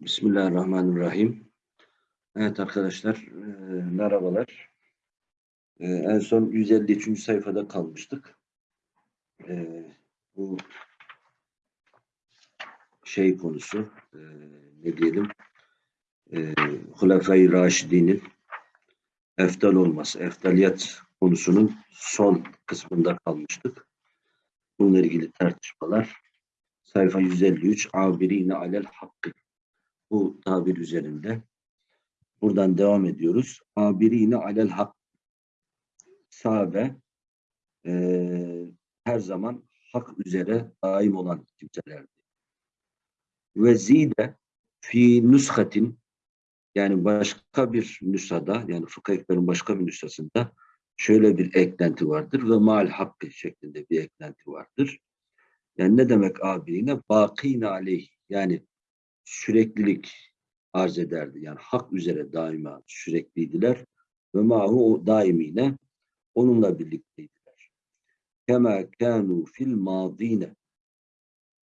Bismillahirrahmanirrahim. Evet arkadaşlar, e, merhabalar. E, en son 153. sayfada kalmıştık. E, bu şey konusu, e, ne diyelim, e, Hulefai Raşidi'nin eftal olması, eftaliyet konusunun son kısmında kalmıştık. Bununla ilgili tartışmalar. Sayfa 153, Abirine alel hakkı bu tabir üzerinde. Buradan devam ediyoruz. Abirine alel hak. Sahabe e, her zaman hak üzere daim olan kimselerdi. Ve zide fi nushatin yani başka bir nüshada yani fıkıh ekberin başka bir nüshasında şöyle bir eklenti vardır ve mal hakkı şeklinde bir eklenti vardır. Yani ne demek abirine? Bakine aleyh yani süreklilik arz ederdi. Yani hak üzere daima sürekliydiler. Ve mahu o daimine onunla birlikteydiler. Kema kanu fil madine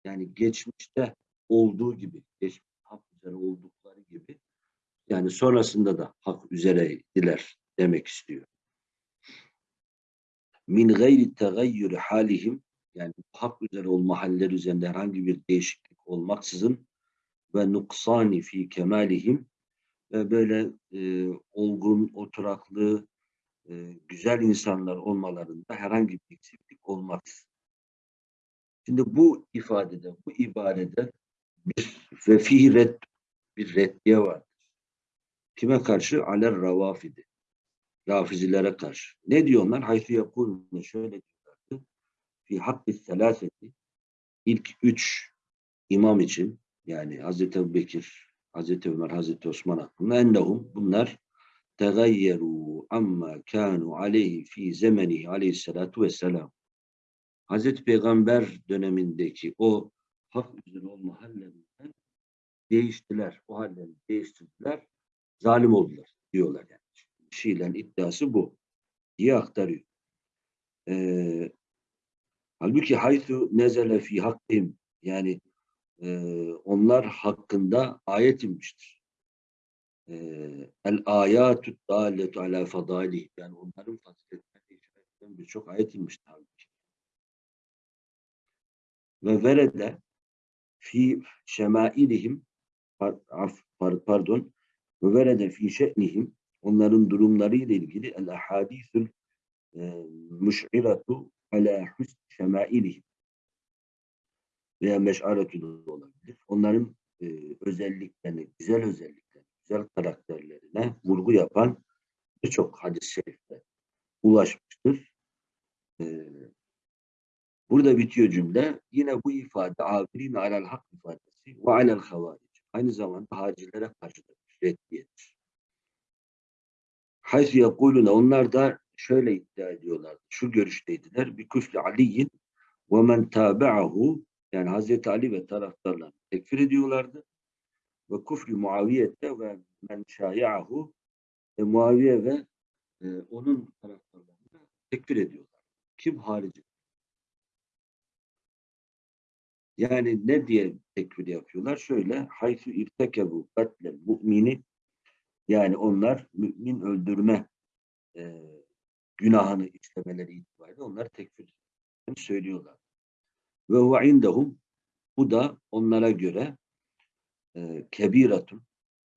yani geçmişte olduğu gibi, geçmiş hak üzere oldukları gibi yani sonrasında da hak üzereydiler demek istiyor. Min gayri tegayyür halihim yani hak üzere olma halleri üzerinde herhangi bir değişiklik olmaksızın ve nuksani fi kemalihim ve böyle e, olgun, oturaklı, e, güzel insanlar olmalarında herhangi bir eksiklik olmaz. Şimdi bu ifadede, bu ibarede bir ve bir reddiye vardır. Kime karşı? Aler ravafidi. Rafizilere karşı. Ne diyorlar? Haythu yakulne şöyle diyorlardı. Fi hakkı selaseti ilk üç imam için yani Hazreti Ebu Bekir, Hazreti Ömer, Hazreti Osman hakkında ennehum bunlar tegayyeru amma kanu aleyhi fi zemenihi aleyhissalatu vesselam. Hazreti Peygamber dönemindeki o hak üzere olma hallerinden değiştiler. O hallerini değiştirdiler. Zalim oldular diyorlar yani. Şiilerin iddiası bu diye aktarıyor. Ee, halbuki haythu nezele fi hakkim yani e, onlar hakkında ayet inmiştir. E, El ayatü dâletu alâ fadâli yani onların faziletlerine işaret eden birçok ayet inmiştir halbuki. Ve verede fi şemailihim pardon ve verede fi şe'nihim onların durumları ile ilgili el ahadithül e, müş'iratu ala husn şemailihim veya meşaretü de olabilir. Onların e, özelliklerini, güzel özelliklerini, güzel karakterlerine vurgu yapan birçok hadis-i şerifler ulaşmıştır. E, burada bitiyor cümle. Yine bu ifade abirin alel hak ifadesi ve alel havaric. Aynı zamanda hacilere karşı da reddiyedir. Haysi yakuluna onlar da şöyle iddia ediyorlar. Şu görüşteydiler. Bir küflü aliyin ve men tabi'ahu yani Hazreti Ali ve taraftarlarını tekfir ediyorlardı. Ve kufri Muaviyette ve men şayi'ahu e, Muaviye ve e, onun taraftarlarını tekfir ediyorlar. Kim harici? Yani ne diye tekfir yapıyorlar? Şöyle haythu irtekebu katlel mu'mini yani onlar mümin öldürme e, günahını işlemeleri itibariyle onlar tekfir söylüyorlar. Ve huve indehum bu da onlara göre e, kebiratun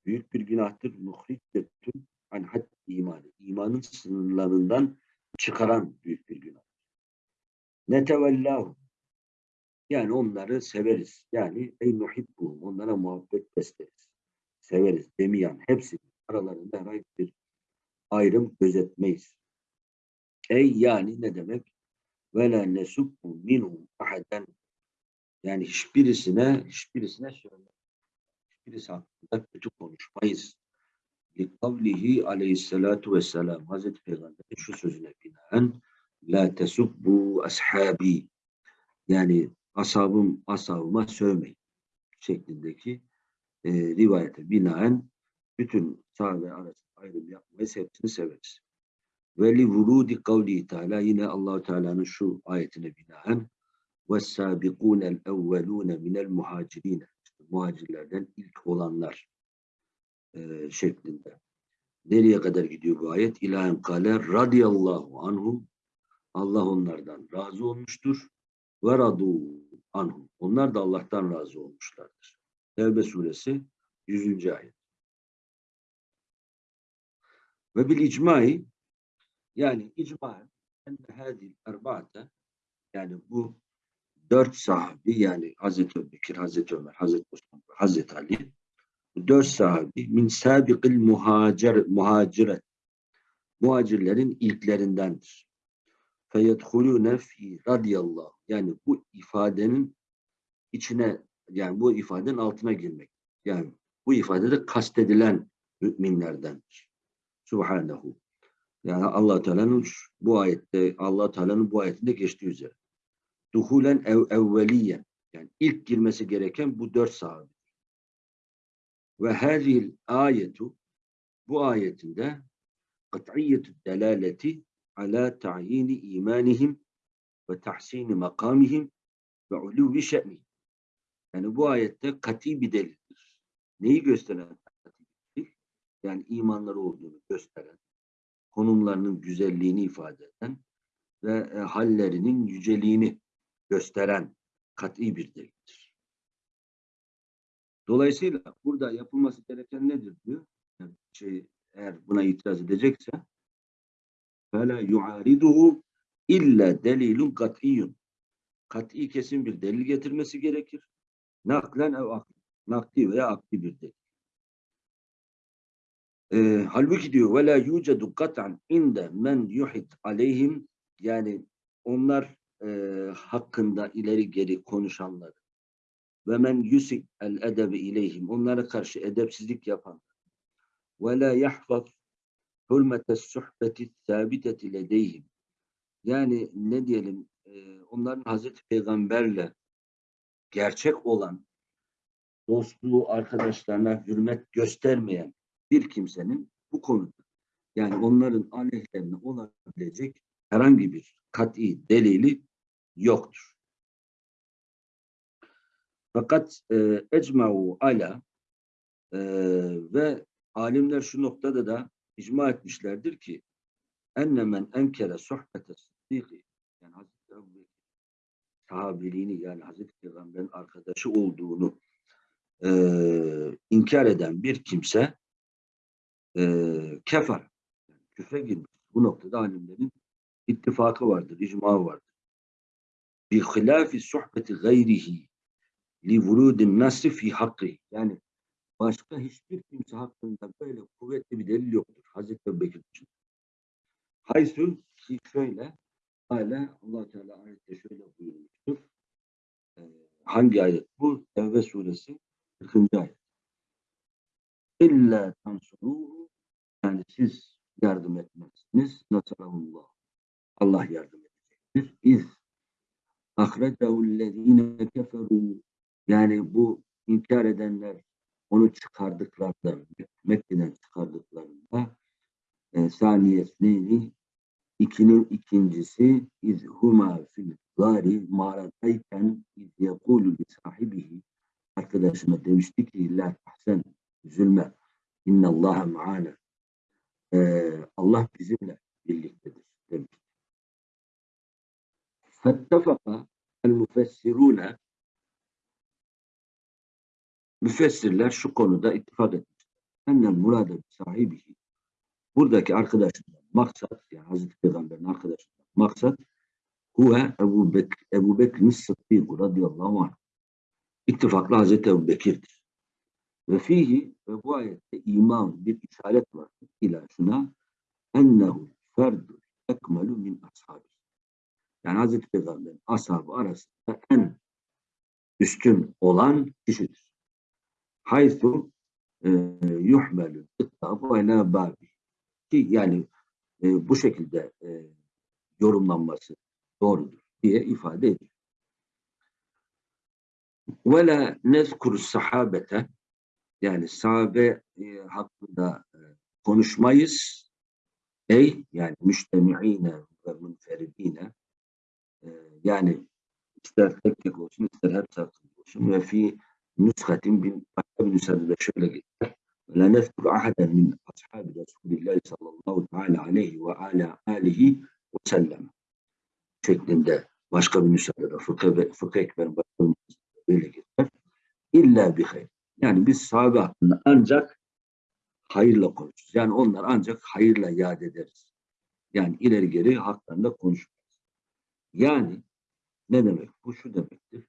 büyük bir günahtır. Muhricetun an had imanı. İmanın sınırlarından çıkaran büyük bir günah. Netevellahu yani onları severiz. Yani ey nuhibbu onlara muhabbet besleriz. Severiz. Demiyan hepsi aralarında herhangi bir ayrım gözetmeyiz. Ey yani ne demek? Ve la nesubbu minhum ahaden yani hiçbirisine hiçbirisine söyle hiçbirisi hakkında kötü konuşmayız. Likavlihi aleyhissalatu vesselam Hazreti Peygamber'in şu sözüne binaen la tesubbu ashabi yani ashabım ashabıma sövmeyin şeklindeki e, rivayete binaen bütün sahabe arasında ayrım yapmayız hepsini severiz. Ve li vurudi kavli Teala yine allah Teala'nın şu ayetine binaen وَالسَّابِقُونَ الْاَوَّلُونَ مِنَ الْمُهَاجِرِينَ muhacirlerden ilk olanlar e, şeklinde. Nereye kadar gidiyor bu ayet? İlahen kale radiyallahu anhum Allah onlardan razı olmuştur. Ve radu anhum. Onlar da Allah'tan razı olmuşlardır. Tevbe suresi 100. ayet. Ve bil icmai yani icma enne hadil erba'ate yani bu dört sahabi yani Hazreti Bekir, Hazreti Ömer, Hazreti Osman, Hazreti Ali bu dört sahabi min sabiqil muhacir, muhaciret muhacirlerin ilklerindendir. Feyedhulûne fi radiyallahu yani bu ifadenin içine yani bu ifadenin altına girmek. Yani bu ifadede kastedilen müminlerdendir. Subhanehu. Yani Allah Teala'nın bu ayette Allah Teala'nın bu ayetinde geçtiği üzere. Duhulen ev evveliyen yani ilk girmesi gereken bu dört sahabe. Ve hazil ayetu bu ayetinde kat'iyyetü delaleti ala ta'yini imanihim ve tahsini makamihim ve uluvi şe'nihim. Yani bu ayette kati bir delildir. Neyi gösteren? Yani imanları olduğunu gösteren, konumlarının güzelliğini ifade eden ve e, hallerinin yüceliğini gösteren kat'i bir delildir. Dolayısıyla burada yapılması gereken nedir diyor? Yani şey, eğer buna itiraz edecekse فَلَا يُعَارِضُهُ illa delilun kat'iyyun. Kat'i kesin bir delil getirmesi gerekir. Naklen ev akli. Nakli veya akli bir delil. E, halbuki diyor ve la yucedu kat'an inde men yuhit aleyhim. Yani onlar e, hakkında ileri geri konuşanlar. Ve men yusik el edebi ileyhim. Onlara karşı edepsizlik yapan ve la yahfaz hürmete suhbeti sabiteti ledeyhim. Yani ne diyelim e, onların Hazreti Peygamberle gerçek olan dostluğu arkadaşlarına hürmet göstermeyen bir kimsenin bu konuda yani onların aleyhlerine olabilecek herhangi bir kat'i delili yoktur. Fakat e, ecma'u ala e, ve alimler şu noktada da icma etmişlerdir ki enne men enkere sohbete sıddiki yani Hazreti Ebu Bekir sahabiliğini yani Hazreti Peygamber'in arkadaşı olduğunu e, inkar eden bir kimse e, kefer yani girmiş. Bu noktada alimlerin ittifakı vardır, icma vardır. Bi hilafi sohbeti gayrihi li vurudin nasri fi hakkı. Yani başka hiçbir kimse hakkında böyle kuvvetli bir delil yoktur. Hazreti Ebu Bekir için. Haysun ki şöyle hala allah Teala ayette şöyle buyurmuştur. Ee, hangi ayet bu? Tevbe suresi 40. ayet. İlla tansuruhu yani siz yardım etmezsiniz. Nasarallah. Allah yardım edecektir. İz ahrecehüllezine keferu yani bu inkar edenler onu çıkardıklarında Mekke'den çıkardıklarında e, saniyesini ikinin ikincisi iz huma fil gari mağaradayken iz yekulu li sahibihi arkadaşına demişti ki la tahsen üzülme innallaha ma'ana ee, Allah bizimle birliktedir demişti. Fettefaka el müfessirune müfessirler şu konuda ittifak etmişler. Ennel murade sahibihi buradaki arkadaşından maksat yani Hazreti Peygamber'in arkadaşından maksat huve Ebu, Bek Ebu Bekir'in Sıddık radıyallahu anh. İttifakla Hazreti Ebu Bekir'dir. Ve fihi ve bu ayette iman bir işaret var. İla şuna ennehu ferdu ekmelu min ashabi. Yani Hazreti Peygamber'in ashabı arasında en üstün olan kişidir. Haythu e, yuhmelü ittabu ila babi. Ki yani e, bu şekilde e, yorumlanması doğrudur diye ifade ediyor. Ve la nezkuru sahabete yani sahabe e, hakkında e, konuşmayız. Ey yani müştemi'ine ve münferidine e, yani ister tek tek olsun ister hep hakkında olsun ve fi nüshatin bin başka bir nüshada şöyle geçer. La nezkuru ahaden min ashabi Resulillahi sallallahu teala aleyhi ve ala alihi ve sellem şeklinde başka bir nüshada da fıkıh, fıkıh başka bir nüshada böyle geçer. İlla bir hayır. Yani biz sahabe hakkında ancak hayırla konuşuruz. Yani onlar ancak hayırla yad ederiz. Yani ileri geri haklarında konuşmayız. Yani ne demek? Bu şu demektir.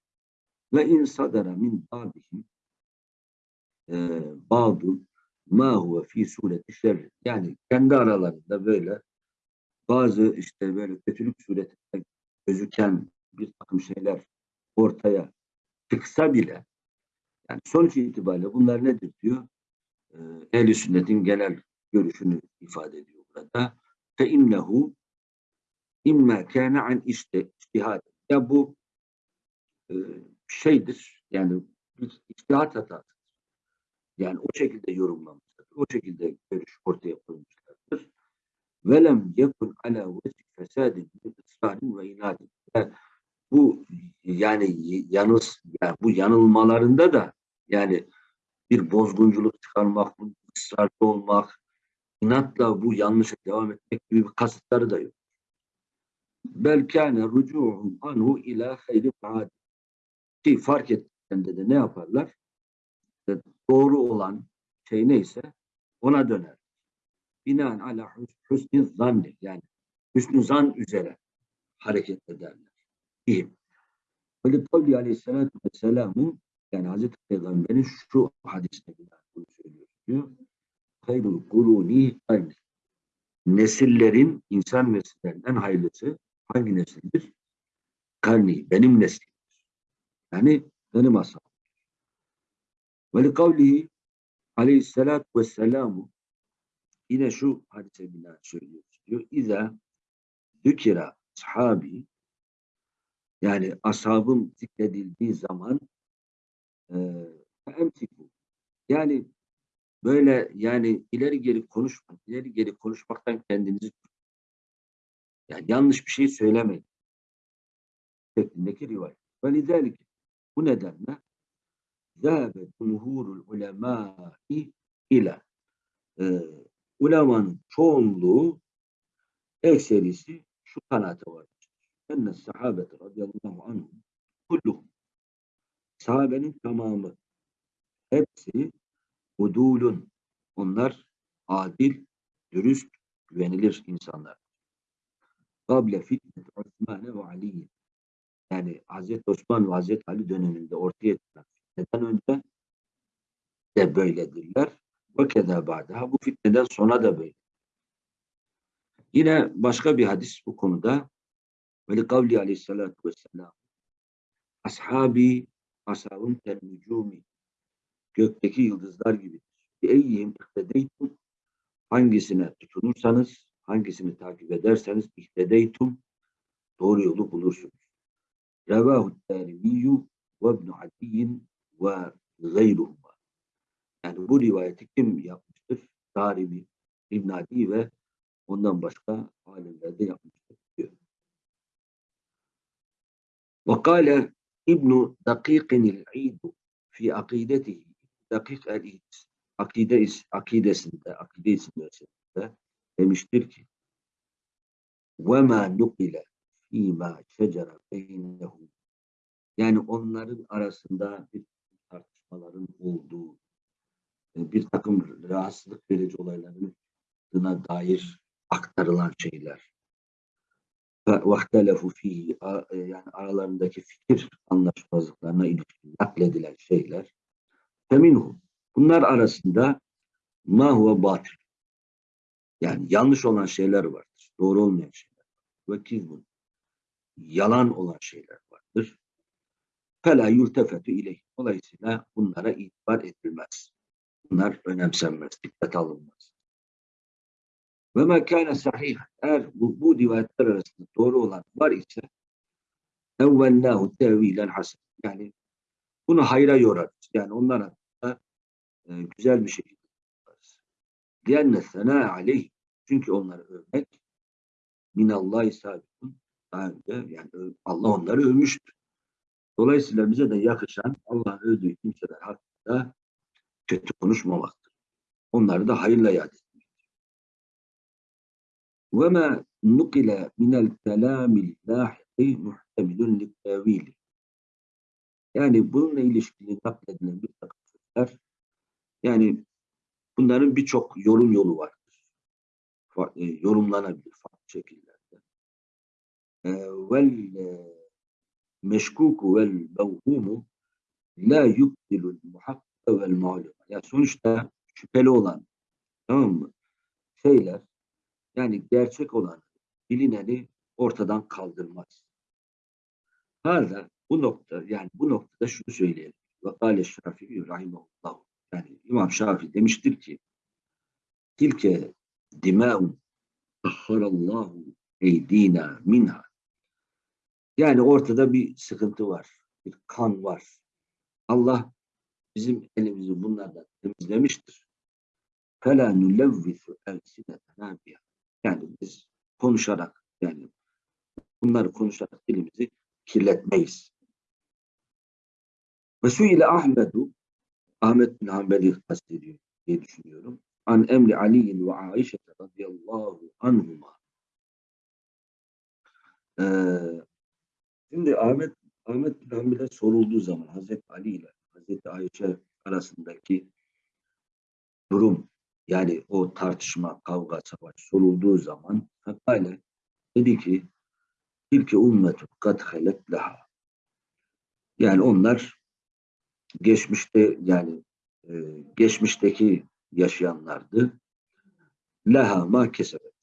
Ve in sadara min ba'dihim e, ba'du ma huve fi sureti şerri. Yani kendi aralarında böyle bazı işte böyle kötülük suretinde gözüken bir takım şeyler ortaya çıksa bile yani sonuç itibariyle bunlar nedir diyor? Ee, Ehl-i sünnetin genel görüşünü ifade ediyor burada. Fe innehu imma kâne an iştihad. Ya bu e, şeydir. Yani bir iştihat hatası. Yani o şekilde yorumlamışlar. O şekilde görüş ortaya koymuşlardır. Velem yekun ala vecih fesadin ısrarin ve inadin. Bu yani yanız yani bu yanılmalarında da yani bir bozgunculuk çıkarmak, ısrarlı olmak, inatla bu yanlışa devam etmek gibi bir kasıtları da yok. Belkâne rücu'hum anhu ila hayri fa'ad. Ki fark ettiklerinde de ne yaparlar? İşte doğru olan şey neyse ona döner. Binaen ala hüsnü zanni yani hüsnü zan üzere hareket ederler. İyiyim. Böyle Kavli Aleyhisselatü Vesselam'ın yani Hazreti Peygamber'in şu hadisine binaen bunu söylüyor. Diyor. Hayrul kuruni karni. Nesillerin, insan nesillerinden hayırlısı hangi nesildir? Karni, benim neslimdir. Yani benim ashabım. Ve li kavlihi aleyhissalatu vesselamu yine şu hadise binaen söylüyor. Diyor. İza zükira ashabi yani ashabım zikredildiği zaman emsiku yani böyle yani ileri geri konuşmak, ileri geri konuşmaktan kendinizi yani yanlış bir şey söylemeyin şeklindeki rivayet. Ve lidelik bu nedenle zâbe cumhurul ulemâi ile ulemanın çoğunluğu ekserisi şu kanaate var. Enne sahabete radıyallahu anhum kulluhum sahabenin tamamı hepsi udulun onlar adil, dürüst, güvenilir insanlar. Kable fitnet Osman ve Ali yani Hazreti Osman ve Hazreti Ali döneminde ortaya çıkan fitneden önce de böyledirler. Ve keda ba'daha bu fitneden sonra da böyle. Yine başka bir hadis bu konuda ve kavli aleyhissalatu vesselam ashabi ashabın telmücumi gökteki yıldızlar gibidir. Eyyihim ihtedeytum hangisine tutunursanız, hangisini takip ederseniz ihtedeytum doğru yolu bulursunuz. Revahu terimiyyü ve ibn Adiyyin ve gayruhuma. Yani bu rivayeti kim yapmıştır? Darimi, İbn Adi ve ondan başka alimler de yapmıştır diyor. Ve kâle İbn Dakikin el-İd fi akidetihi Dakik el-İd akide akidesinde akide isimlerinde demiştir ki ve ma nukile fîmâ şecere beynehum yani onların arasında bir tartışmaların olduğu bir takım rahatsızlık verici olayların dair aktarılan şeyler vahtelefu fihi yani aralarındaki fikir anlaşmazlıklarına ilişkin nakledilen şeyler feminhum bunlar arasında ma huve batıl yani yanlış olan şeyler vardır. Doğru olmayan şeyler Ve kizbun yalan olan şeyler vardır. Fela yurtefetü ileyh. Dolayısıyla bunlara itibar edilmez. Bunlar önemsenmez, dikkat alınmaz. Ve mekâne sahih. Eğer bu, bu rivayetler arasında doğru olan var ise evvellâhu tevilen hasen. Yani bunu hayra yorarız. Yani onlar hakkında e, güzel bir şekilde yaparız. Diyenne senâ aleyh. Çünkü onları övmek minallahi sabitun. Daha önce yani Allah onları övmüştür. Dolayısıyla bize de yakışan Allah'ın övdüğü kimseler hakkında kötü konuşmamaktır. Onları da hayırla yad etmektir. وَمَا نُقِلَ مِنَ الْكَلَامِ الْلَاحِقِ مُحْتَمِلٌ لِلْتَاوِيلِ Yani bununla ilişkili nakledilen bir takım sözler, yani bunların birçok yorum yolu vardır. Fa- e, yorumlanabilir farklı şekillerde. E, vel e, meşkuku vel mevhumu la yubdilul muhakkak vel malum. Yani sonuçta şüpheli olan tamam mı? Şeyler yani gerçek olan bilineni ortadan kaldırmaz. Hala bu nokta yani bu noktada şunu söyleyelim. Ve kâle Şafii rahimahullah. Yani İmam Şafii demiştir ki tilke dimâun tahharallahu eydina minha. Yani ortada bir sıkıntı var. Bir kan var. Allah bizim elimizi bunlardan temizlemiştir. فَلَا نُلَوِّثُ اَلْسِنَتَنَا بِهَا yani biz konuşarak yani bunları konuşarak dilimizi kirletmeyiz. Ve ile Ahmedu Ahmet bin Hanbel'i kastediyor diye düşünüyorum. An emri Ali ve Aişe radıyallahu anhuma. Ee, şimdi Ahmet Ahmet bin Hanbel'e sorulduğu zaman Hazreti Ali ile Hazreti Ayşe arasındaki durum yani o tartışma, kavga, savaş sorulduğu zaman Fakale dedi ki tilke ummetu kad halet laha. Yani onlar geçmişte yani e, geçmişteki yaşayanlardı. Laha ma kesebet.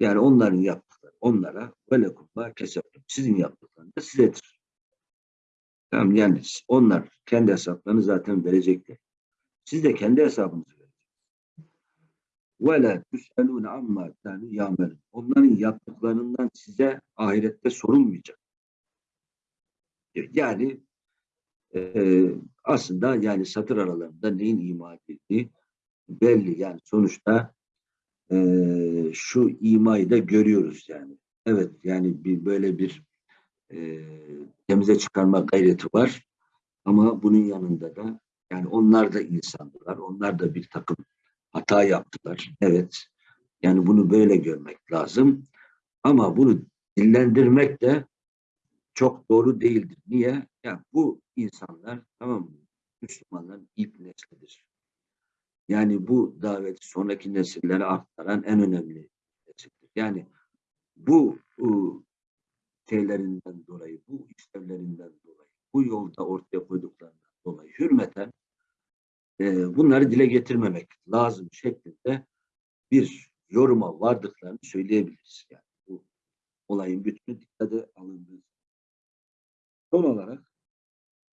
Yani onların yaptıkları onlara ve lekum ma kesebet. Sizin yaptıklarınız da sizedir. Tamam yani onlar kendi hesaplarını zaten verecekler. Siz de kendi hesabınızı. Ve la tüselûne amma kânû yâmelûn. Onların yaptıklarından size ahirette sorulmayacak. Yani e, aslında yani satır aralarında neyin ima edildiği belli. Yani sonuçta e, şu imayı da görüyoruz yani. Evet yani bir böyle bir e, temize çıkarma gayreti var. Ama bunun yanında da yani onlar da insandılar. Onlar da bir takım hata yaptılar. Evet. Yani bunu böyle görmek lazım. Ama bunu dillendirmek de çok doğru değildir. Niye? Yani bu insanlar tamam mı? Müslümanların ilk neslidir. Yani bu daveti sonraki nesillere aktaran en önemli nesildir. Yani bu, bu şeylerinden dolayı, bu işlevlerinden dolayı, bu yolda ortaya koyduklarından dolayı hürmeten e, bunları dile getirmemek lazım şeklinde bir yoruma vardıklarını söyleyebiliriz. Yani bu olayın bütünü dikkate alındığı. Son olarak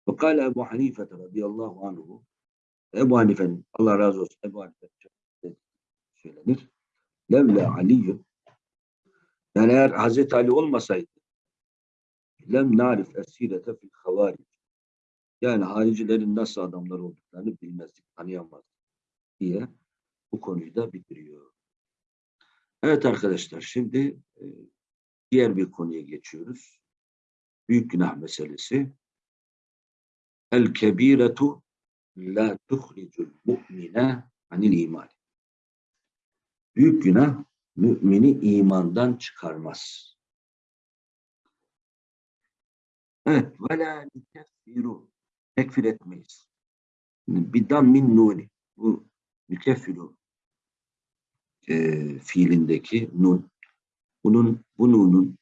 Fakale Ebu Hanife radıyallahu anhu Ebu Hanife'nin Allah razı olsun Ebu Hanife söylenir. Levle Aliyyum yani eğer Hazreti Ali olmasaydı lem narif esirete fil havaric yani haricilerin nasıl adamlar olduklarını bilmezdik, tanıyamazdık diye bu konuyu da bitiriyor. Evet arkadaşlar şimdi e, diğer bir konuya geçiyoruz. Büyük günah meselesi. El kebiretu la tuhricul mu'mine anil iman. Büyük günah mümini imandan çıkarmaz. Evet. Ve la. Tekfir etmeyiz. Bidan min nuni. Bu nükeffiru e, fiilindeki nun. Bunun, bu nunun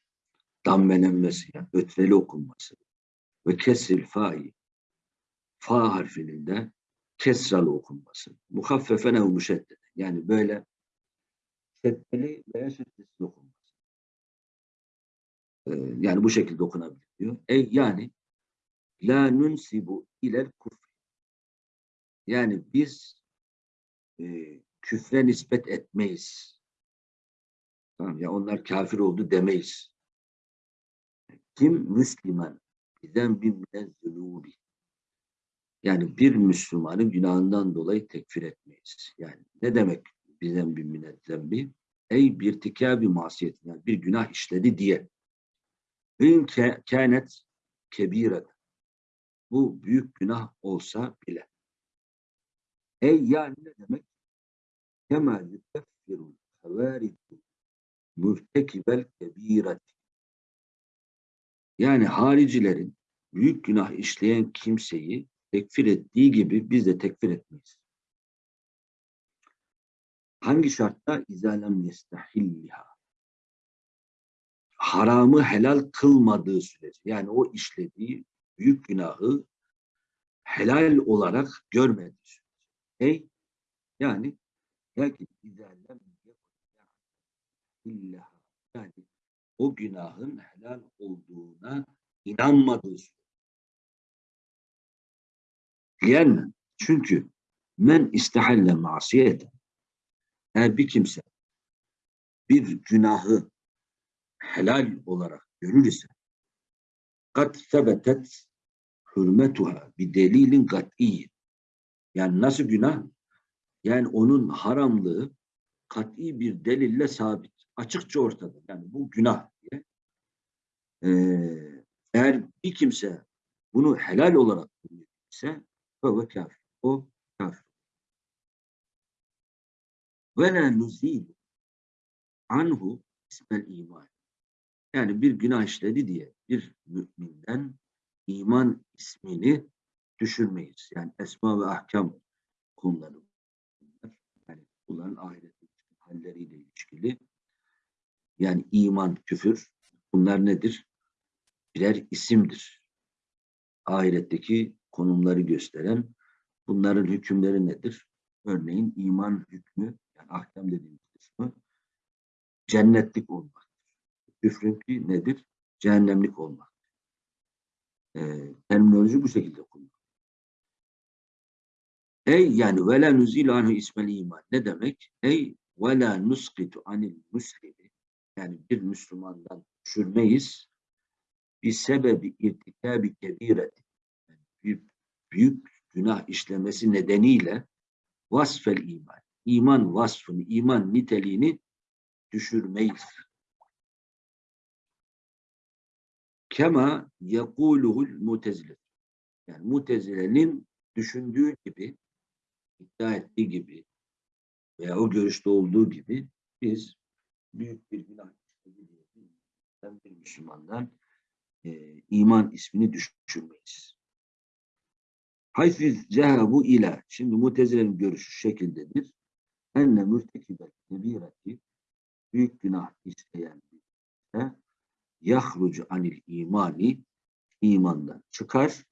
dammelenmesi, yani ötreli okunması ve kesril fa'i fa harfinin de kesralı okunması. Muhaffefen ev müşeddede. Yani böyle şeddeli veya şeddesiz okunması. Ee, yani bu şekilde okunabiliyor. E, yani la nunsibu ilel kufr. Yani biz e, küfre nispet etmeyiz. Tamam ya onlar kafir oldu demeyiz. Kim Müslüman bizden bir münezzülûbi. Yani bir Müslümanın günahından dolayı tekfir etmeyiz. Yani ne demek bizden bir münezzem bir? Ey bir bir masiyet, yani bir günah işledi diye. İn kânet kebire. Bu büyük günah olsa bile. Ey yani ne demek? Kema yukeffirul havaridu mürtekibel kebiret. Yani haricilerin büyük günah işleyen kimseyi tekfir ettiği gibi biz de tekfir etmeyiz. Hangi şartta? İzalem yestahilliha. Haramı helal kılmadığı sürece. Yani o işlediği büyük günahı helal olarak görmediği sürece. Ey yani lakin izalem yestahilliha. Yani o günahın helal olduğuna inanmadığı. Yani çünkü men istehalle masiyete eğer bir kimse bir günahı helal olarak görür ise kat sebetet hürmetuha bir delilin kat'i yani nasıl günah? Yani onun haramlığı kat'i bir delille sabit. Açıkça ortada. Yani bu günah diye. Ee, eğer bir kimse bunu helal olarak ise o kafir. O kafir. Ve la nuzilu anhu ismel iman. Yani bir günah işledi diye bir müminden iman ismini düşürmeyiz. Yani esma ve ahkam konuları bunlar. Yani bunların ahiret halleriyle ilişkili. Yani iman, küfür bunlar nedir? Birer isimdir. Ahiretteki konumları gösteren bunların hükümleri nedir? Örneğin iman hükmü yani ahkam dediğimiz kısmı cennetlik olmaktır. Küfrünki nedir? Cehennemlik olmak. Ee, terminoloji bu şekilde kullanılıyor. Ey yani vela nuzil anhu ismel iman. Ne demek? Ey vela nuskitu anil muslimi. Yani bir Müslümandan düşürmeyiz. Bir sebebi irtikabi kebireti. Yani büyük, büyük günah işlemesi nedeniyle vasfel iman. İman vasfını, iman niteliğini düşürmeyiz. Kema yekuluhul mutezile. Yani mutezilenin düşündüğü gibi, iddia ettiği gibi veya o görüşte olduğu gibi biz büyük bir günah bir Müslümandan e, iman ismini düşürmeyiz. Hayfiz cehabu ila. Şimdi mutezilerin görüşü şekildedir. Enne mürtekibel kebireti büyük günah isteyen birisi yahrucu anil imani imandan çıkar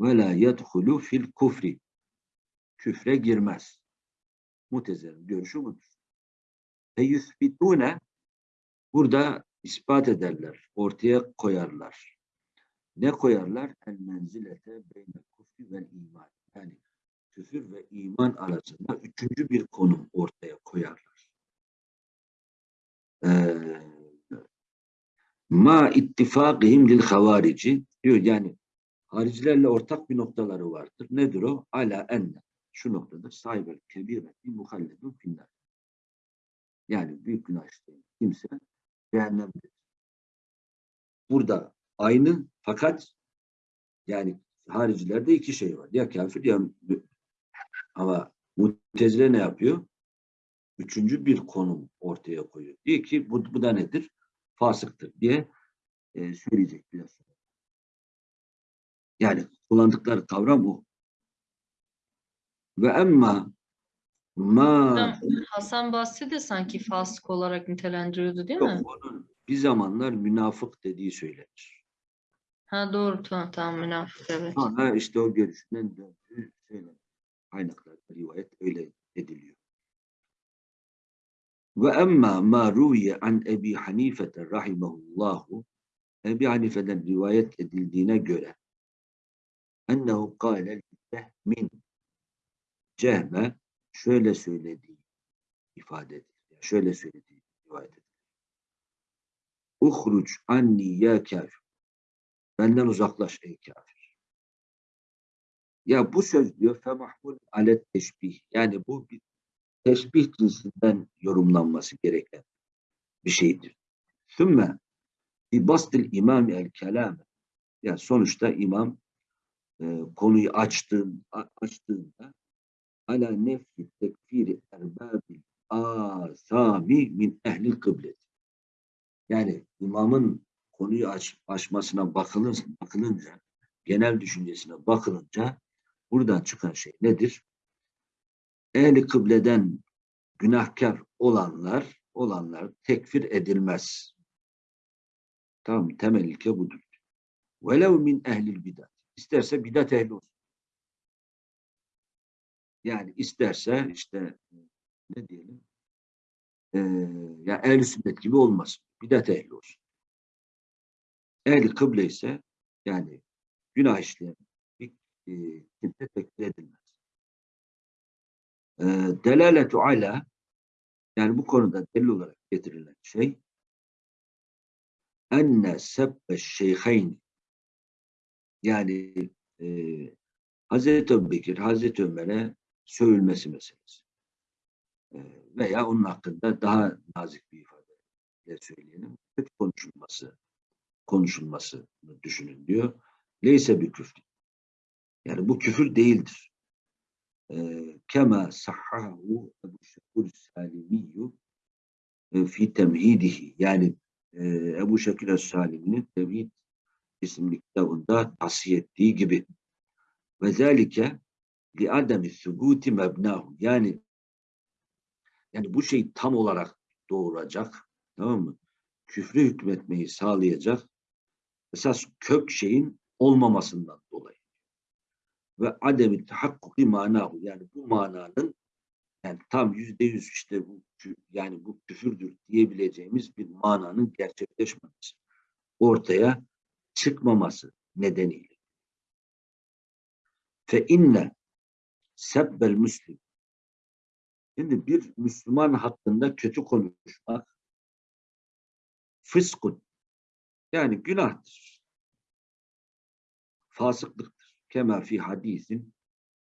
ve la yedhulu fil kufri küfre girmez. Mutezilerin görüşü budur. Ve yüsbitune burada ispat ederler, ortaya koyarlar. Ne koyarlar? El menzilete beyne kufri ve iman. Yani küfür ve iman arasında üçüncü bir konum ortaya koyarlar. Ee, ma ittifakihim lil havarici diyor yani haricilerle ortak bir noktaları vardır. Nedir o? Ala enne. Şu noktada sahibel kebireti muhalledun finnar. Yani büyük günah işleyen kimse cehennemdedir. Burada aynı fakat yani haricilerde iki şey var. Ya kafir ya ama mutezile ne yapıyor? Üçüncü bir konum ortaya koyuyor. Diyor ki bu, bu da nedir? Fasıktır diye e, söyleyecek biraz. Yani kullandıkları kavram bu. Ve emma ma Hasan Basri de sanki fasık olarak nitelendiriyordu değil mi? yok onun bir zamanlar münafık dediği söylenir. Ha doğru tamam tamam münafık evet. Sonra işte o görüşünden döndüğü söylenir. Kaynaklarda rivayet öyle. Ve emma ma ruviye an Ebi Hanifete rahimahullahu Ebi Hanife'den rivayet edildiğine göre ennehu kâle min cehme şöyle söylediği ifade edilir. Şöyle söylediği rivayet edilir. Uhruc anni ya kafir. Benden uzaklaş ey kafir. Ya bu söz diyor femahmul alet teşbih. Yani bu bir teşbih cinsinden yorumlanması gereken bir şeydir. Sümme bi bastil imami el kelame Yani sonuçta imam e, konuyu açtığın, açtığında ala nefsi tekfiri erbabil asami min ehlil kıblet. Yani imamın konuyu aç, açmasına bakılınca, genel düşüncesine bakılınca buradan çıkan şey nedir? Ehli kıbleden günahkar olanlar, olanlar tekfir edilmez. Tamam, temel ilke budur. Velev min ehlil bidat. İsterse bidat ehli olsun. Yani isterse işte ne diyelim eee ya ehli sünnet gibi olmasın. Bidat ehli olsun. Ehli kıble ise yani günah işleyen bir e, kimse tekfir edilmez. E, delaletu ala yani bu konuda delil olarak getirilen şey enne sebbe şeyheyn yani e, Hazreti Ebubekir, Hazreti Ömer'e sövülmesi meselesi. E, veya onun hakkında daha nazik bir ifadeyle söyleyelim. Kötü konuşulması, konuşulması düşünün diyor. Leyse bir küfür. Yani bu küfür değildir. Sahhahu Ebu Şekur Salimiyyü e, fi temhidihi. Yani Ebu Şekil Salimi'nin Tevhid isimli kitabında tavsiye ettiği gibi. Ve zelike li ademi subuti mebnahu. Yani yani bu şey tam olarak doğuracak. Tamam mı? Küfrü hükmetmeyi sağlayacak esas kök şeyin olmamasından. Ve ademi tahakkuki manahu. Yani bu mananın yani tam yüzde yüz işte bu yani bu küfürdür diyebileceğimiz bir mananın gerçekleşmemesi. Ortaya çıkmaması nedeniyle. Fe inne sebbel müslim. Şimdi bir Müslüman hakkında kötü konuşmak fıskun. Yani günahtır. Fasıklıktır. Kema fi hadisin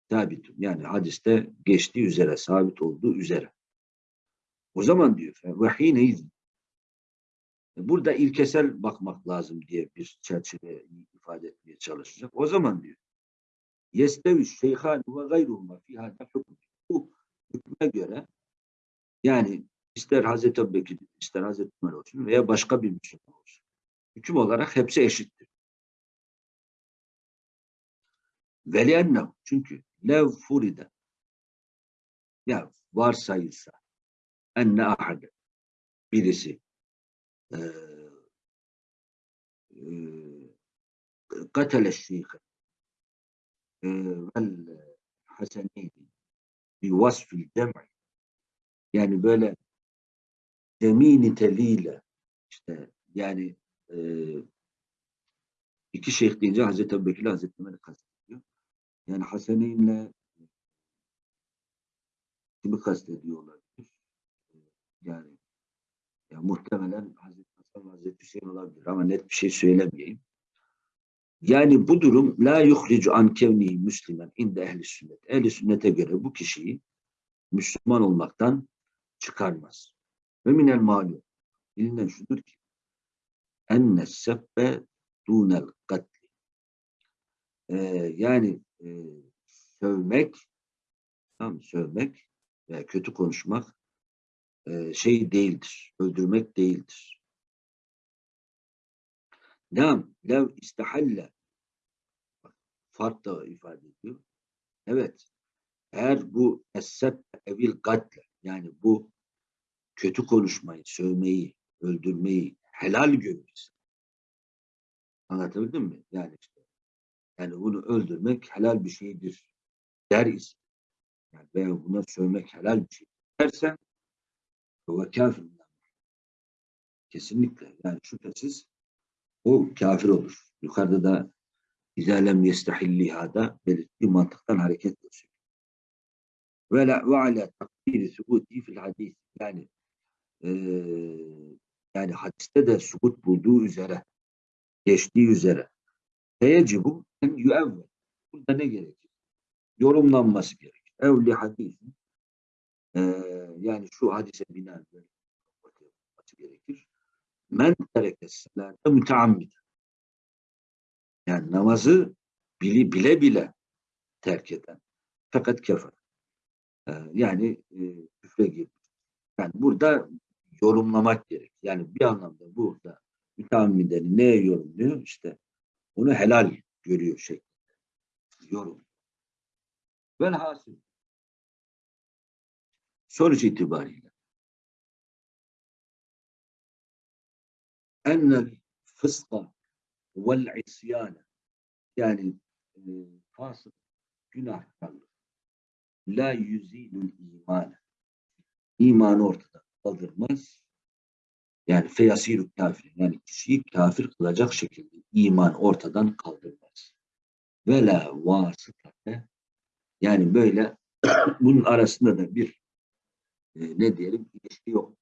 sabitun. Yani hadiste geçtiği üzere, sabit olduğu üzere. O zaman diyor ve hineyiz. Burada ilkesel bakmak lazım diye bir çerçeve ifade etmeye çalışacak. O zaman diyor yestevi şeyhan ve gayruhuma fi hada. Bu hükme göre yani ister Hazreti Ebubekir, ister Hazreti Ömer olsun veya başka bir Müslüman olsun. Hüküm olarak hepsi eşittir. Veliennehu çünkü lev furide ya varsayılsa enne ahade birisi eee eee katele şeyhe vel haseneyni bi vasfil cem'i yani böyle cemi niteliğiyle işte yani eee iki şeyh deyince Hazreti Ebubekir Hazreti Ömer'i kastediyor. Yani Haseneyn'le kimi kastediyor olabilir? Yani ya muhtemelen Hazreti Hasan Hazreti Hüseyin olabilir ama net bir şey söylemeyeyim. Yani bu durum la yuhricu an kevnihi müslimen inde ehli sünnet. Ehli sünnete göre bu kişiyi Müslüman olmaktan çıkarmaz. Ve minel malum. Bilinen şudur ki enne sebbe dunel katli. Ee, yani e, sövmek tamam, sövmek veya kötü konuşmak e, şey değildir. Öldürmek değildir. Nam, lev istahalle Bak, fark da ifade ediyor. Evet. Eğer bu esseb evil katle yani bu kötü konuşmayı, sövmeyi, öldürmeyi helal görürse anlatabildim mi? Yani yani bunu öldürmek helal bir şeydir der ise yani veya buna sövmek helal bir şey dersen ve kafir kesinlikle yani şüphesiz o kafir olur. Yukarıda da İzalem yestahillihada belirttiği mantıktan hareketle söylüyor. Ve la ve ala takdiri subuti fil hadis yani eee yani hadiste de subut bulduğu üzere geçtiği üzere feyecibu en yüevvel burada ne gerekir? Yorumlanması gerekir. Evli hadisin eee yani şu hadise binaen olması gerekir. Men terekes salate müteammid Yani namazı bili, bile bile terk eden. Fakat kefer. Ee, yani e, küfre girmiş. Yani burada yorumlamak gerek. Yani bir anlamda burada müteammiden neye yorumluyor? İşte onu helal görüyor şeklinde. Yorum. Velhasıl. Sonuç itibariyle. Ennel fıska vel isyane yani e, fasık günahkarlık. La yüzilül iman imanı ortadan kaldırmaz yani feyasiru kafir yani kişiyi kafir kılacak şekilde iman ortadan kaldırmaz ve la vasıtate yani böyle bunun arasında da bir e, ne diyelim ilişki yok.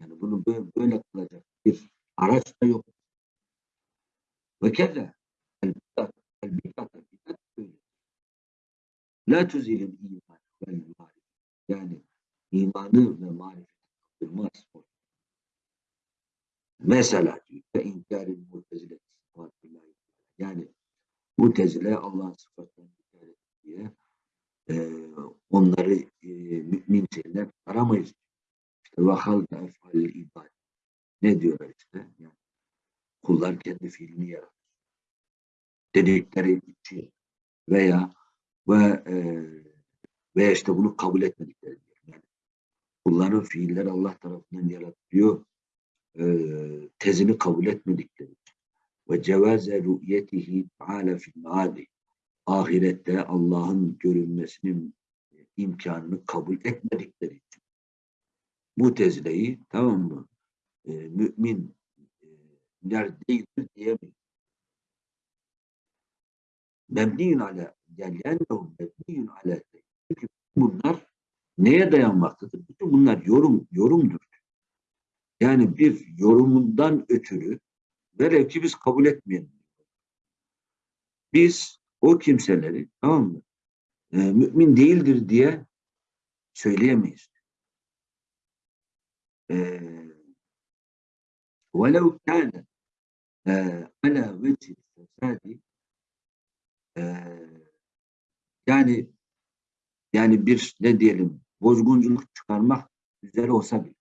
Yani bunu böyle, böyle kılacak bir araç da yok. Ve böyle. La tuzilin iman vel marifet. Yani imanı ve marifeti kaldırmaz. Mesela inkarın mutezile yani mutezile Allah'ın sıfatlarını inkar diye e, onları e, mümin şeyler aramayız. İşte ve halka efalil ibad. Ne diyorlar işte? Yani kullar kendi fiilini yaratır. Dedikleri için veya ve e, veya işte bunu kabul etmedikleri. Yani kulların fiiller Allah tarafından yaratılıyor tezini kabul etmedikleri ve cevaze rü'yetihi ta'ala fil maadi ahirette Allah'ın görünmesinin imkanını kabul etmedikleri için bu tezileyi tamam mı e, mümin e, değildir diyemeyiz. Mebniyün ala yani yennehu mebniyün ala çünkü bunlar neye dayanmaktadır? Bütün bunlar yorum yorumdur. Yani bir yorumundan ötürü velev ki biz kabul etmeyelim. Biz o kimseleri tamam mı? E, mümin değildir diye söyleyemeyiz. E, وَلَوْ كَانَ عَلَى وَجْهِ الْفَسَادِ yani yani bir ne diyelim bozgunculuk çıkarmak üzere olsa bile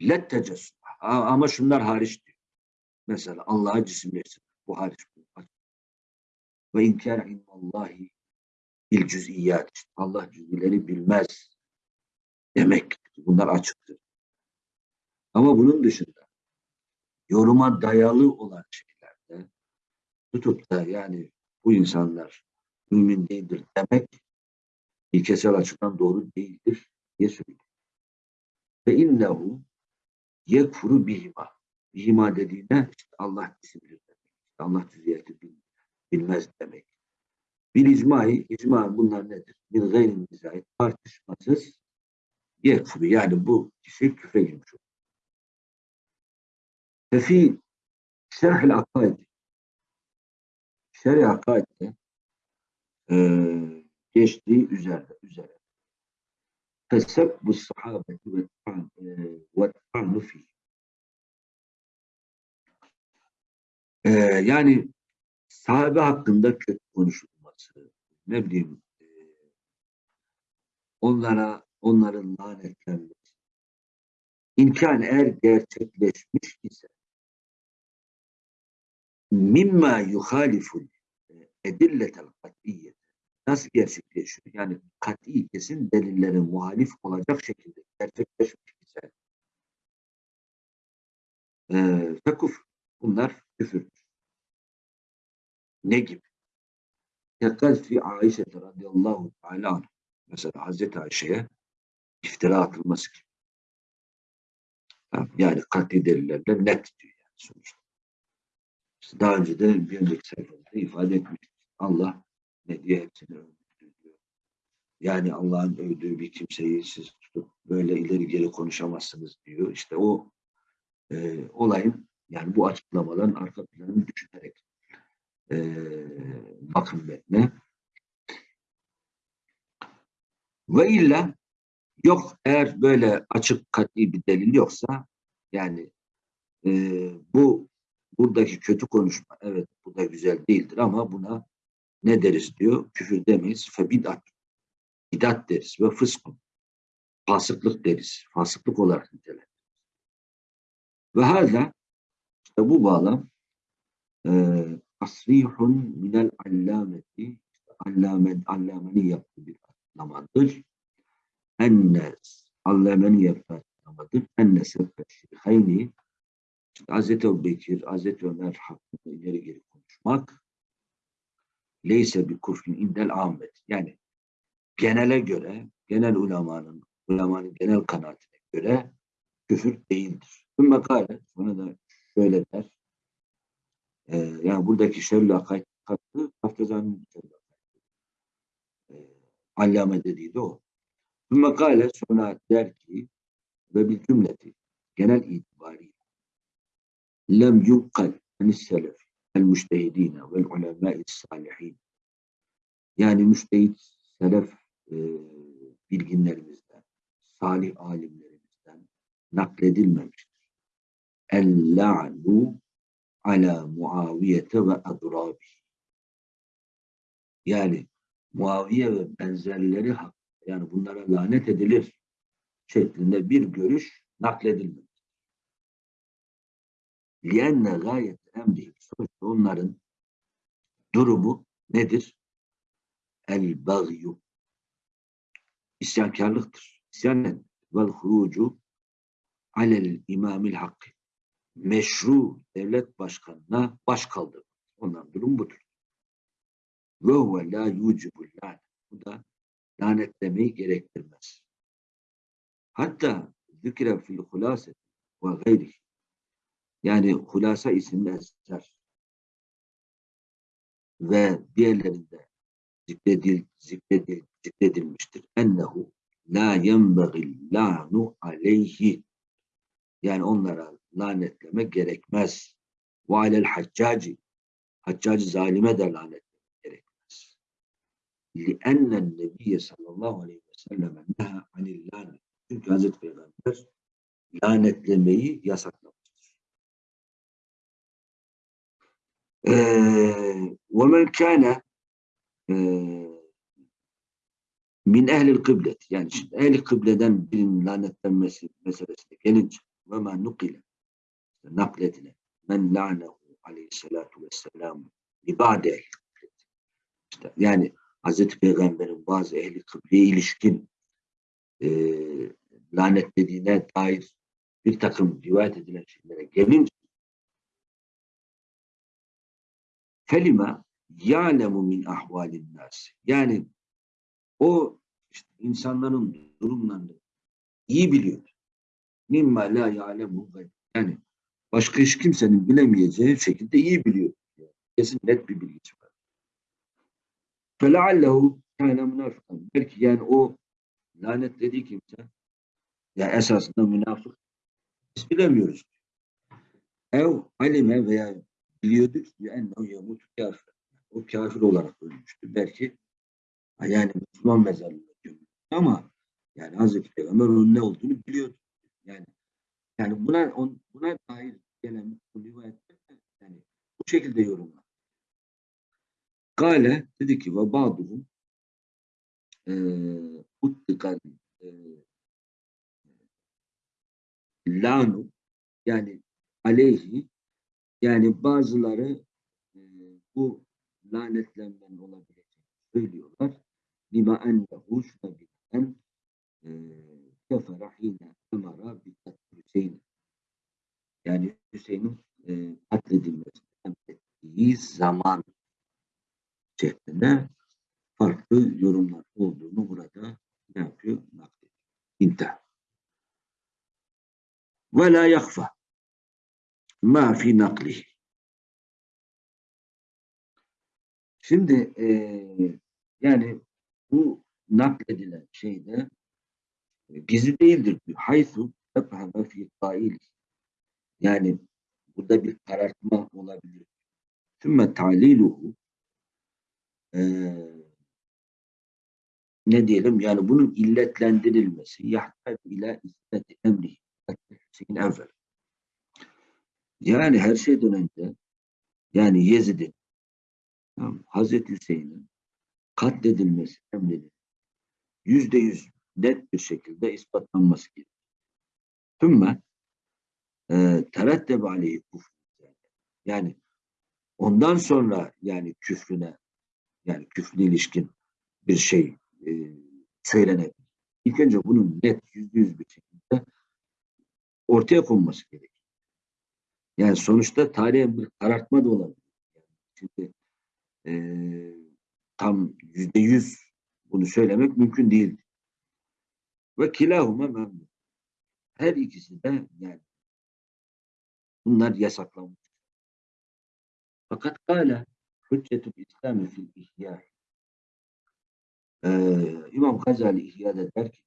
let tecessüm ama şunlar hariç diyor. Mesela Allah'a cisimleşsin. Bu hariç. Ve inkar ilmallahi bil cüz'iyyat. Allah cüz'ileri bilmez demek. Bunlar açıktır. Ama bunun dışında yoruma dayalı olan şeylerde tutup da yani bu insanlar mümin değildir demek ilkesel açıdan doğru değildir diye söylüyor. Ve innehu yekfuru bihima. Bihima dediğine işte Allah isimdir demek. Allah cüziyeti bilmez demek. Bir icmai, icma bunlar nedir? Bir gayri mizahit, tartışmasız yekfuru. Yani bu kişi küfre girmiş olur. Ve fi şerh-i akaidi şerh-i akaidde e, geçtiği üzerinde, üzere. Sahabeti ve ta'nu fi. Ee, yani sahabe hakkında kötü konuşulması, ne bileyim e, onlara onların lanetlenmesi imkan eğer gerçekleşmiş ise mimma yuhaliful edilletel kat'iyyet nasıl gerçekleşiyor? Yani kat'i kesin delillerin muhalif olacak şekilde gerçekleşmiş ise e, fekuf bunlar küfürdür. Ne gibi? Tekaz fi Ayşe radıyallahu teala. Mesela Hazreti Ayşe'ye iftira atılması gibi. Yani kat'i delillerle net diyor yani sonuçta. İşte daha önce de bir önceki sayfamızda ifade etmiştik. Allah ne diye hepsini diyor. Yani Allah'ın övdüğü bir kimseyi siz tutup böyle ileri geri konuşamazsınız diyor. İşte o e, olayın yani bu açıklamaların arka planını düşünerek e, bakın metne. Ve illa yok eğer böyle açık kat'i bir delil yoksa yani e, bu buradaki kötü konuşma evet bu da güzel değildir ama buna ne deriz diyor? Küfür demeyiz. Febidat. Bidat deriz ve fıskun. Fasıklık deriz. Fasıklık olarak nitelendiririz. Ve hala işte bu bağlam e, tasrihun minel allameti işte allame, allamenin yaptığı bir açıklamadır. Enne allemenin yaptığı açıklamadır. Enne sebbet şeyhayni işte Hazreti Bekir, Hazreti Ömer hakkında ileri geri konuşmak leyse bir kufrin indel ahmet. Yani genele göre, genel ulemanın, ulemanın genel kanaatine göre küfür değildir. Bu makale sonra da şöyle der. Ee, yani buradaki şerli akaid katı Haftazan'ın şerli akaid. Ee, allame dediği de o. Bu makale sonra der ki ve bir cümleti genel itibariyle lem yunkal anis selef el müştehidine vel ulemâ'i salihin yani müştehit selef e, bilginlerimizden, salih alimlerimizden nakledilmemiştir. El-la'nu ala Muaviyete ve adrabi. Yani Muaviye ve benzerleri hakkında yani bunlara lanet edilir şeklinde bir görüş nakledilmemiştir. Lienne gayet emrihim. Sonuçta onların durumu nedir? El bagyu. İsyankarlıktır. İsyan nedir? Vel hurucu alel imamil hakkı. Meşru devlet başkanına baş kaldırmak. Onların durum budur. Ve huve la yucibul. Bu da lanetlemeyi gerektirmez. Hatta zikre fil hulaset ve gayrihi yani Hulasa isimli eser ve diğerlerinde zikredil, zikredil, zikredilmiştir. Ennehu la yenbegil la'nu aleyhi yani onlara lanetleme gerekmez. Ve alel haccaci haccacı zalime de lanetleme gerekmez. Li'ennen nebiyye sallallahu aleyhi ve sellem neha anil lanet. Çünkü Hazreti Peygamber lanetlemeyi yasak ومن كان min ehlil kıblet yani şimdi ehli kıbleden birinin lanetlenmesi meselesine gelince ve ma nukile nakledilen men la'nehu aleyhissalatu vesselam libade ehli kıblet işte yani Hazreti Peygamber'in bazı ehli kıbleye ilişkin e, lanetlediğine dair bir takım rivayet edilen şeylere gelince felime ya'lemu min ahvalin nas. Yani o işte insanların durumlarını iyi biliyor. Mimma la ya'lemu yani başka hiç kimsenin bilemeyeceği şekilde iyi biliyor. Kesin net bir bilgisi var. فَلَعَلَّهُ كَانَ münafıkan. Belki yani o lanetlediği kimse yani esasında münafık biz bilemiyoruz. Ev alime veya biliyorduk ki ennehu yemut kafir. O kafir olarak ölmüştü. Belki yani Müslüman mezarlığına gömülmüştü ama yani Hazreti Peygamber onun ne olduğunu biliyordu. Yani yani buna on, buna dair gelen bu rivayetler yani bu şekilde yorumlar. Gale dedi ki ve ba'duhum uttikan lanu yani aleyhi yani bazıları e, bu lanetlenmenin olabileceğini söylüyorlar. Lima ennehu şuna binaen kefere hine emara bi Hüseyin. Yani Hüseyin'in e, katledilmesini emrettiği zaman şeklinde farklı yorumlar olduğunu burada ne yapıyor? Naklediyor. İntihar. Ve la yakfa ma fi nakli. Şimdi e, yani bu nakledilen şeyde e, gizli değildir diyor. Haythu tefheme fi kaili. Yani burada bir karartma olabilir. Sümme taliluhu e, ne diyelim yani bunun illetlendirilmesi yahtar ila isneti emri Hüseyin evvel Yani her şeyden önce yani Yezid'in Hazreti Hüseyin'in katledilmesi emrinin yüzde yüz net bir şekilde ispatlanması gerekiyor. Tümme e, terettebe aleyhi. Yani ondan sonra yani küfrüne yani küfrüne ilişkin bir şey e, söylenebilir. İlk önce bunun net yüzde yüz bir şekilde ortaya konması gerekiyor. Yani sonuçta tarihe bir karartma da olabilir. Şimdi e, tam yüzde yüz bunu söylemek mümkün değil. Ve kilahuma memnun. Her ikisi de yani bunlar yasaklanmış. Fakat kâle hüccetül İslam'ı fil ihya. Ee, İmam Gazali İhya'da der ki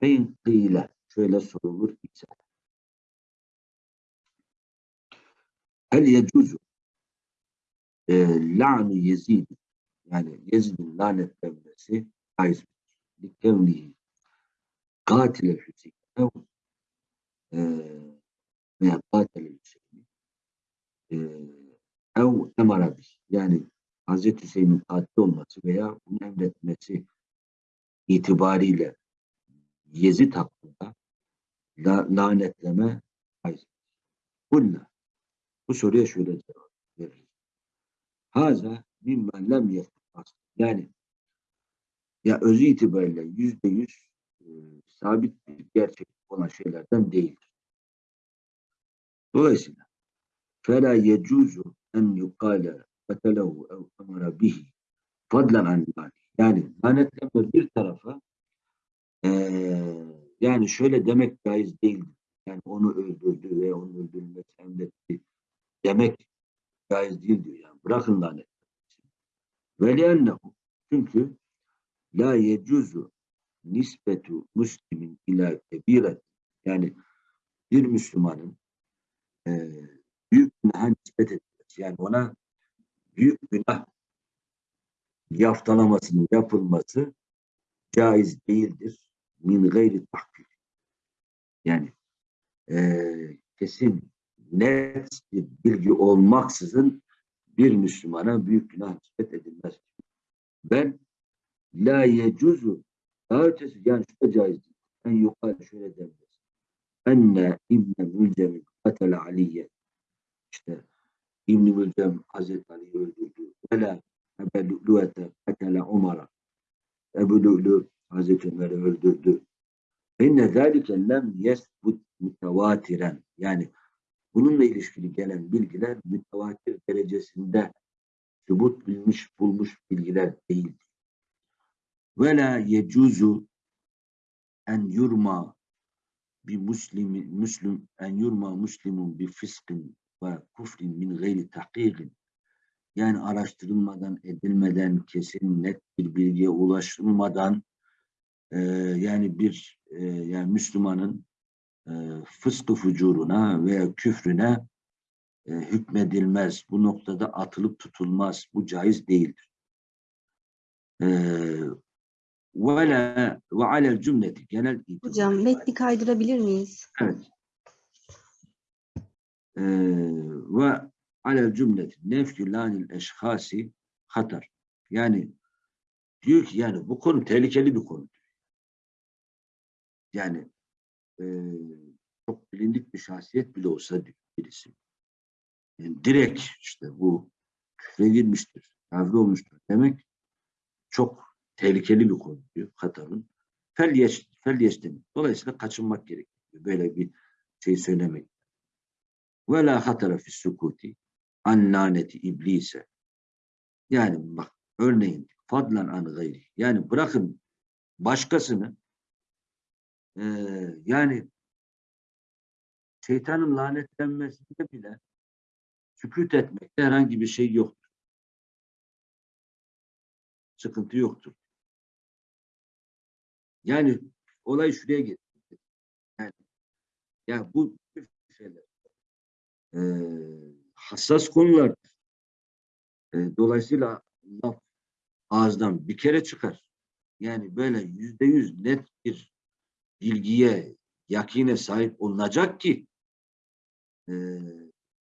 fein kıyle şöyle sorulur ise hel yecuzu. E, la'nu Yezid. Yani Yezid'in lanetlenmesi caiz? Likevnihi katile Hüseyin ev e, veya katile Hüseyin e, ev emara yani Hazreti Hüseyin'in katil olması veya bunu emretmesi itibariyle Yezid hakkında la, lanetleme caiz. Bununla bu soruya şöyle cevap veririz. Haza mimmen lem yetmez. Yani ya özü itibariyle yüzde yüz e, sabit bir gerçek olan şeylerden değildir. Dolayısıyla fela yecuzu en yukale fetelehu ev emara bihi fadlan an yani lanetlenme bir tarafa e, yani şöyle demek caiz değildir. Yani onu öldürdü ve onu öldürmek emretti demek caiz değil diyor. Yani bırakın lanet. Ve liennehu çünkü la yecuzu nisbetu muslimin ila kebiret yani bir Müslümanın e, büyük günaha nispet etmesi yani ona büyük günah yaftalamasının yapılması caiz değildir. Min gayri tahkik. Yani e, kesin net bir bilgi olmaksızın bir Müslümana büyük günah nispet edilmez. Ben la yecuzu daha ötesi yani şu da caiz. En yukarı şöyle denmez. Enne İbne Mülcem'in katele Aliye işte İbn-i Mülcem Hazreti Ali'yi öldürdü. Vela Ebu Lu'ete katele Umar'a Ebu Lu'lu Hazreti Ömer'i öldürdü. İnne zâlike lem yesbut mütevatiren yani bununla ilişkili gelen bilgiler mütevatir derecesinde sübut bilmiş bulmuş bilgiler değildir. Ve la yecuzu en yurma bir muslimi müslüm en yurma muslimun bi fıskın ve kufrin min gayri tahkikin yani araştırılmadan edilmeden kesin net bir bilgiye ulaşılmadan e, yani bir e, yani Müslümanın fıskı fucuruna veya küfrüne e, hükmedilmez. Bu noktada atılıp tutulmaz. Bu caiz değildir. E, ve la ve alel cümleti genel itibariyle. Hocam metni kaydırabilir miyiz? Evet. Ee, ve alel cümleti nefkü lanil eşhasi hatar. Yani diyor ki yani bu konu tehlikeli bir konu. Yani e, çok bilindik bir şahsiyet bile olsa birisi. Yani direkt işte bu küfre girmiştir, kafir olmuştur demek çok tehlikeli bir konu diyor Katar'ın. Fel, yeş, fel. Dolayısıyla kaçınmak gerekiyor. Böyle bir şey söylemek. Ve la hatara fi sukuti an laneti iblise. Yani bak örneğin fadlan an gayri. Yani bırakın başkasını e, yani şeytanın lanetlenmesinde bile sükut etmekte herhangi bir şey yoktur. Sıkıntı yoktur. Yani olay şuraya getirdi. Yani ya bu şeyler e, hassas konular. E, dolayısıyla laf ağızdan bir kere çıkar. Yani böyle yüzde yüz net bir bilgiye, yakine sahip olunacak ki e,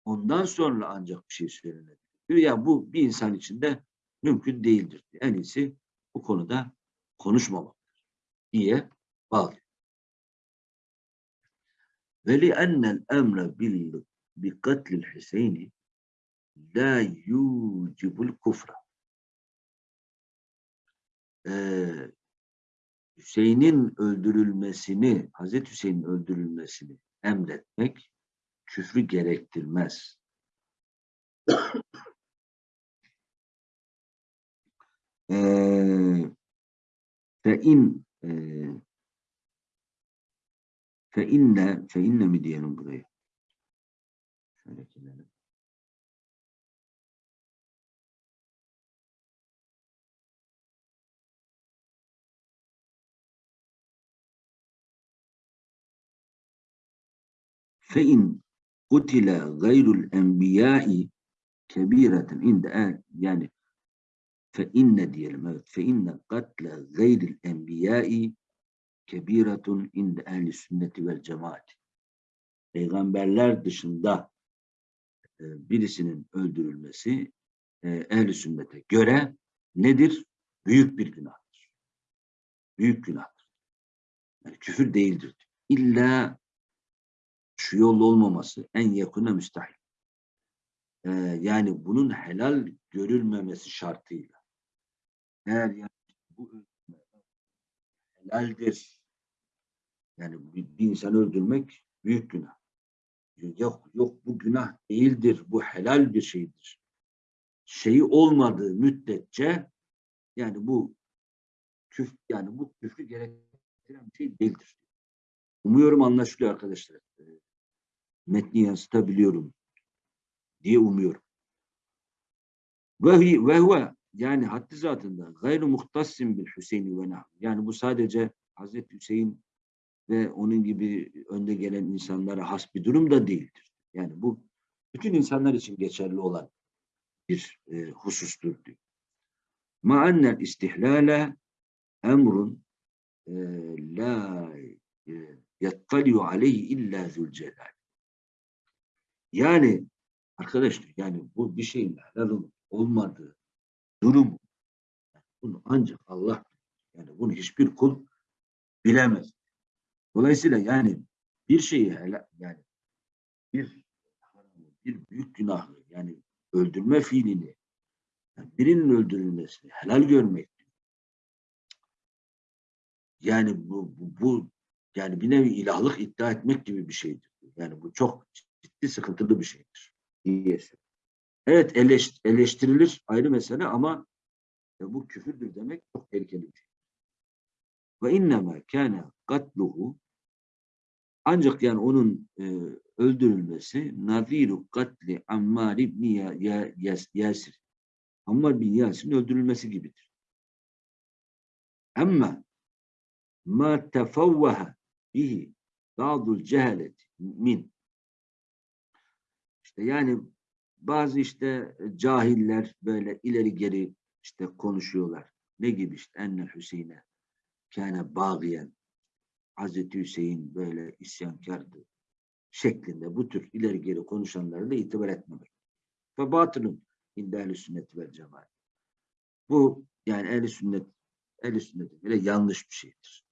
Ondan sonra ancak bir şey söylenebilir. Diyor ya bu bir insan için de mümkün değildir. En iyisi bu konuda konuşmamaktır diye bağlıyor. Ve li'ennel emre bil bi katlil Hüseyin'i la yucibul kufra. Ee, Hüseyin'in öldürülmesini, Hazreti Hüseyin'in öldürülmesini emretmek küfrü gerektirmez. Ee, fe in e, fe inne fe inne mi diyelim burayı? Şöyle gelelim. فإن قتل غير الأنبياء كبيرة عند أهل يعني فإن diyelim evet فإن قتل غير الأنبياء كبيرة عند أهل السنة والجماعة Peygamberler dışında e, birisinin öldürülmesi e, ehl sünnete göre nedir? Büyük bir günahtır. Büyük günahtır. Yani küfür değildir. İlla şu yol olmaması en yakına müstahil. Ee, yani bunun helal görülmemesi şartıyla. Eğer yani bu helaldir. Yani bir, bir insan öldürmek büyük günah. Yok yok bu günah değildir. Bu helal bir şeydir. Şeyi olmadığı müddetçe yani bu küf yani bu küfrü gerektiren bir şey değildir. Umuyorum anlaşılıyor arkadaşlar. Metni yansıtabiliyorum diye umuyorum. Ve, hi- ve huve yani haddi zatında gayru muhtassim bil Hüseyin ve. Yani bu sadece Hazreti Hüseyin ve onun gibi önde gelen insanlara has bir durum da değildir. Yani bu bütün insanlar için geçerli olan bir e, husustur diyor. Ma ennel istihlale emrun e, la e, yattaliu aleyhi illa zülcelal. Yani arkadaşlar yani bu bir şeyin helal olup olmadığı durumu bunu ancak Allah yani bunu hiçbir kul bilemez. Dolayısıyla yani bir şeyi helal yani bir bir büyük günahı yani öldürme fiilini yani birinin öldürülmesini helal görmek yani bu, bu, bu yani bir nevi ilahlık iddia etmek gibi bir şeydir. Yani bu çok ciddi sıkıntılı bir şeydir. diyesi. Evet eleş, eleştirilir ayrı mesele ama e, bu küfürdür demek çok tehlikeli bir şey. Ve innema kâne katluhu ancak yani onun e, öldürülmesi naziru katli Ammar Yas- Yasir. Ammar bin Yasir'in öldürülmesi gibidir. Ama ma tefavvaha bihi ba'dul cehaleti min işte yani bazı işte cahiller böyle ileri geri işte konuşuyorlar. Ne gibi işte enne Hüseyin'e kâne bağıyen Hazreti Hüseyin böyle isyankardı şeklinde bu tür ileri geri konuşanlara da itibar etmemek. Ve batılın inde ehl sünnet vel cemaat. Bu yani ehl sünnet ehl sünnetin bile yanlış bir şeydir.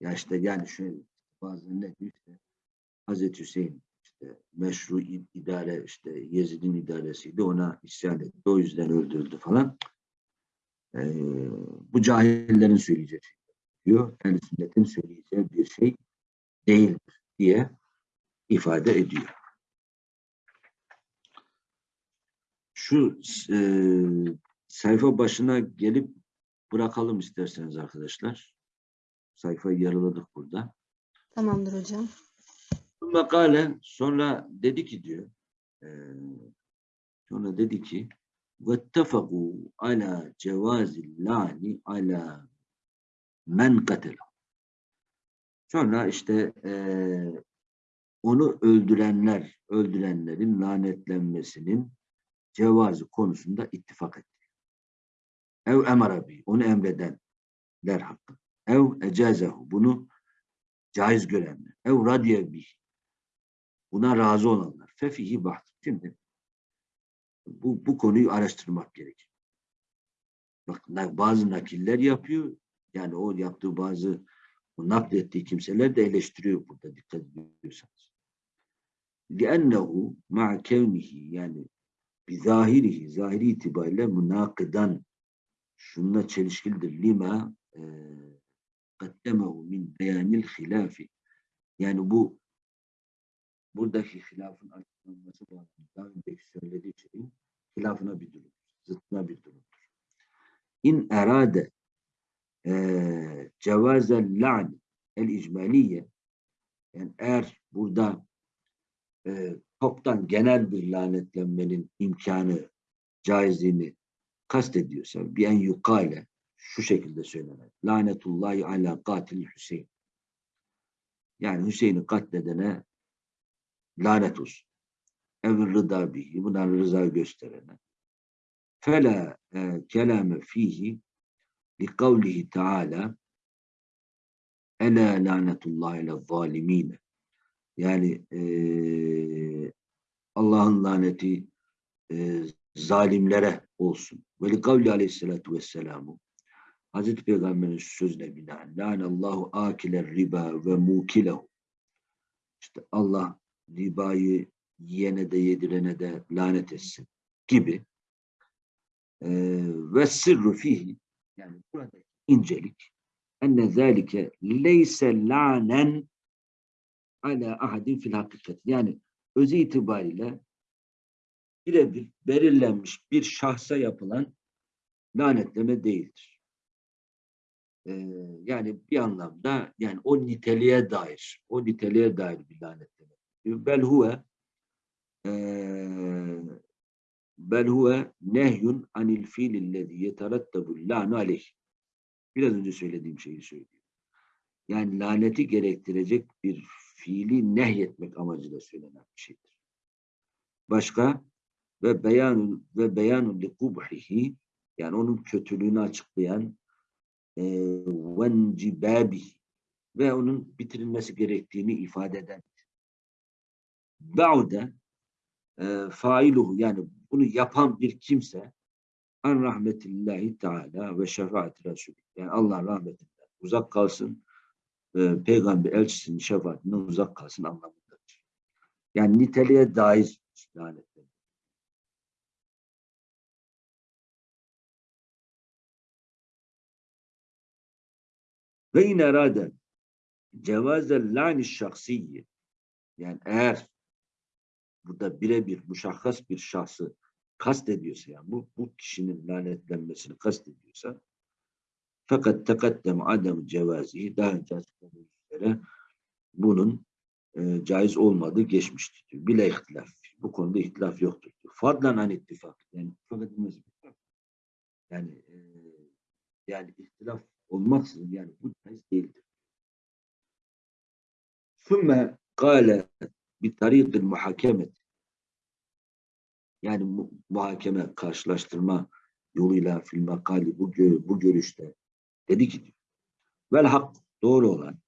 Ya işte yani şöyle bazen ne diyor işte Hazreti Hüseyin meşru idare işte Yezid'in idaresiydi ona isyan etti. O yüzden öldürüldü falan. Ee, bu cahillerin söyleyeceği şey diyor. ehl sünnetin söyleyeceği bir şey değildir diye ifade ediyor. Şu e, sayfa başına gelip bırakalım isterseniz arkadaşlar. Sayfayı yarıladık burada. Tamamdır hocam. Sümme sonra dedi ki diyor e, sonra dedi ki vettefegu ala cevazil lani ala men katela sonra işte e, onu öldürenler öldürenlerin lanetlenmesinin cevazı konusunda ittifak etti. Ev emarabi onu emredenler hakkı. Ev ecazehu bunu caiz görenler. Ev radiyebih buna razı olanlar. Fefihi baht. Şimdi bu, bu konuyu araştırmak gerekir. Bak na- bazı nakiller yapıyor. Yani o yaptığı bazı o naklettiği kimseler de eleştiriyor burada dikkat ediyorsanız. لِأَنَّهُ مَعَ كَوْنِهِ yani bizahirihi, zahiri itibariyle münakıdan şununla çelişkilidir. Lima e, kaddemehu min beyanil hilafi. Yani bu buradaki hilafın açıklanması bağlamında daha önceki söylediği şeyin hilafına bir durum, zıttına bir durumdur. İn erade e, cevazel la'n el icmaliye yani eğer burada e, toptan genel bir lanetlenmenin imkanı, caizliğini kastediyorsa bir en yukale şu şekilde söylenir. Lanetullahi ala katil Hüseyin. Yani Hüseyin'i katledene lanet olsun. Evir rıda bihi. Buna rıza gösterene. Fela e, kelame fihi li kavlihi teala Ela lanetullahi ala zalimine. Yani eee, Allah'ın laneti eee, zalimlere olsun. Ve li kavli aleyhissalatu vesselamu Hazreti Peygamber'in sözüne binaen Allahu akiler riba ve mukilehu İşte Allah ribayı yiyene de yedirene de lanet etsin gibi Eee, ve sırrı fihi yani buradaki incelik enne zâlike leyse lânen ala ahadin fil hakikat. Yani özü itibariyle birebir belirlenmiş bir şahsa yapılan lanetleme değildir. Ee, yani bir anlamda yani o niteliğe dair, o niteliğe dair bir lanetleme. Bel huve eee, bel huve nehyun anil fiilillezî yeterattebul lânu aleyh. Biraz önce söylediğim şeyi söylüyor. Yani laneti gerektirecek bir fiili nehyetmek amacıyla söylenen bir şeydir. Başka ve beyanun ve beyanun li kubhihi yani onun kötülüğünü açıklayan e, vencibabihi ve onun bitirilmesi gerektiğini ifade eden. Ba'de e, failuhu yani bunu yapan bir kimse an rahmetillahi teala ve şefaati Resulü. Yani Allah rahmetinden uzak kalsın e, peygamber elçisinin şefaatinden uzak kalsın anlamındadır. Yani niteliğe dair lanetler. Ve in erade cevazel lani şahsiyyi yani eğer burada birebir muşahhas bir şahsı kastediyorsa yani bu, bu kişinin lanetlenmesini kastediyorsa fakat tekaddem adem cevazi daha önce açıkladığımız üzere bunun e, caiz olmadığı geçmiştir diyor. Bile ihtilaf. Bu konuda ihtilaf yoktur diyor. Fadlan an ittifak. Yani ittifak. Yani e, yani ihtilaf olmaksızın yani bu caiz değildir. Sümme kâle tarikil muhakemet. Yani mu- muhakeme, karşılaştırma yoluyla fil makali bu, bu görüşte. Dedi ki vel hak doğru olan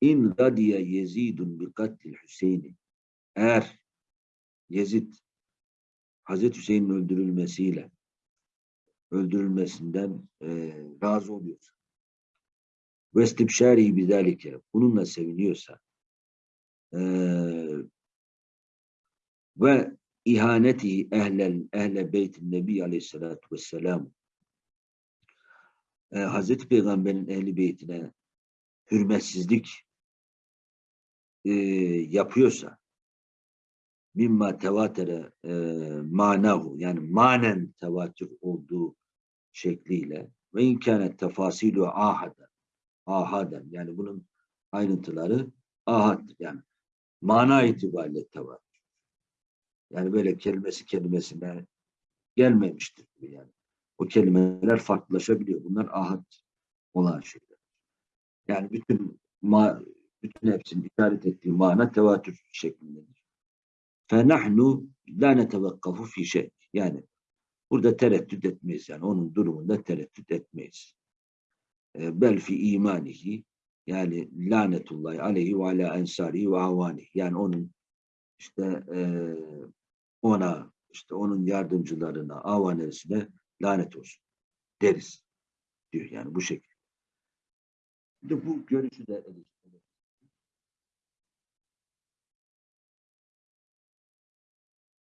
in gadiye yezidun bi kattil Hüseyin'i eğer Yezid Hazreti Hüseyin'in öldürülmesiyle öldürülmesinden e, razı oluyorsa ve istibşari bizalike bununla seviniyorsa ve ihaneti ehlel ehle beytin nebi aleyhissalatu vesselam. E, Hazreti Peygamber'in ehli beytine hürmetsizlik e, yapıyorsa mimma tevatere e, manahu yani manen tevatür olduğu şekliyle ve imkanet tefasilu ahada ahaden yani bunun ayrıntıları ahad yani mana itibariyle tevatür. Yani böyle kelimesi kelimesine gelmemiştir bu yani. O kelimeler farklılaşabiliyor. Bunlar ahad olan şeyler. Yani bütün ma bütün hepsinin işaret ettiği mana tevatür şeklindedir. فَنَحْنُ لَا نَتَوَقَّفُ فِي şey. Yani burada tereddüt etmeyiz. Yani onun durumunda tereddüt etmeyiz. E, Bel fi imanihi yani lanetullahi aleyhi ve ala ensari ve avani yani onun işte eee, ona işte onun yardımcılarına, avanesine lanet olsun deriz diyor yani bu şekilde. Şimdi bu görüşü de eleştiriyor.